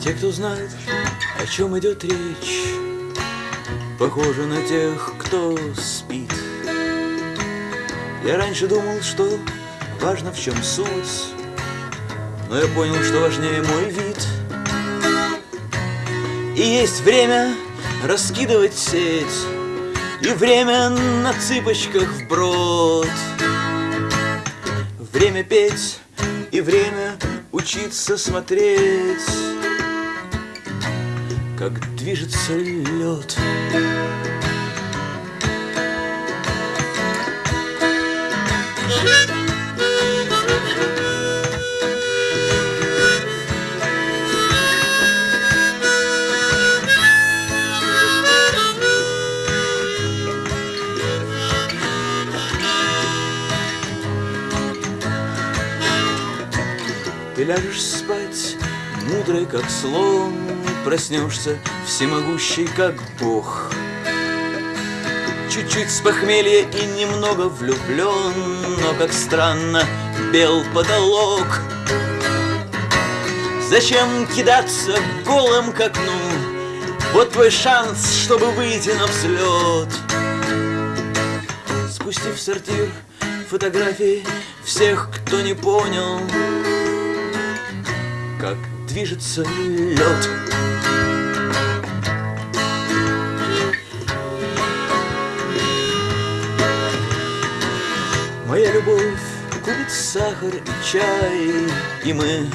Те, кто знает, о чем идет речь, Похожи на тех, кто спит. Я раньше думал, что важно в чем суть, Но я понял, что важнее мой вид. И есть время раскидывать сеть, И время на цыпочках вброд. Время петь и время учиться смотреть как движется лед. Ты ляжешь спать, мудрый как слон, Проснешься всемогущий, как Бог. Чуть-чуть с похмелья и немного влюблен, Но, как странно, бел потолок. Зачем кидаться голым к окну? Вот твой шанс, чтобы выйти на взлет. Спустив сортир фотографии всех, кто не понял, как движется лед. Моя любовь купит сахар и чай, И мы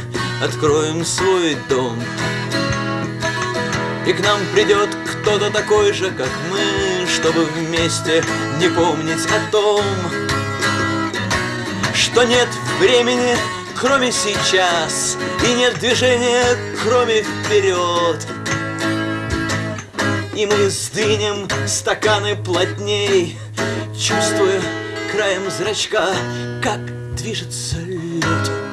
откроем свой дом. И к нам придет кто-то такой же, как мы, Чтобы вместе не помнить о том, Что нет времени, кроме сейчас, И нет движения, кроме вперед. И мы сдвинем стаканы плотней, Чувствуя краем зрачка, как движется лед.